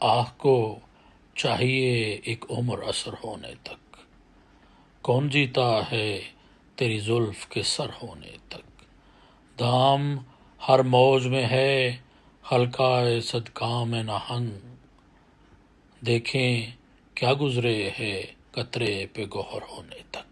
آہ کو چاہیے ایک عمر اثر ہونے تک۔ کون جیتا ہے تیری زلف کے سر ہونے تک۔ دام ہر موج میں ہے حلقہ صدقام نہنگ دیکھیں کیا گزرے ہے قطرے پہ گوہر ہونے تک۔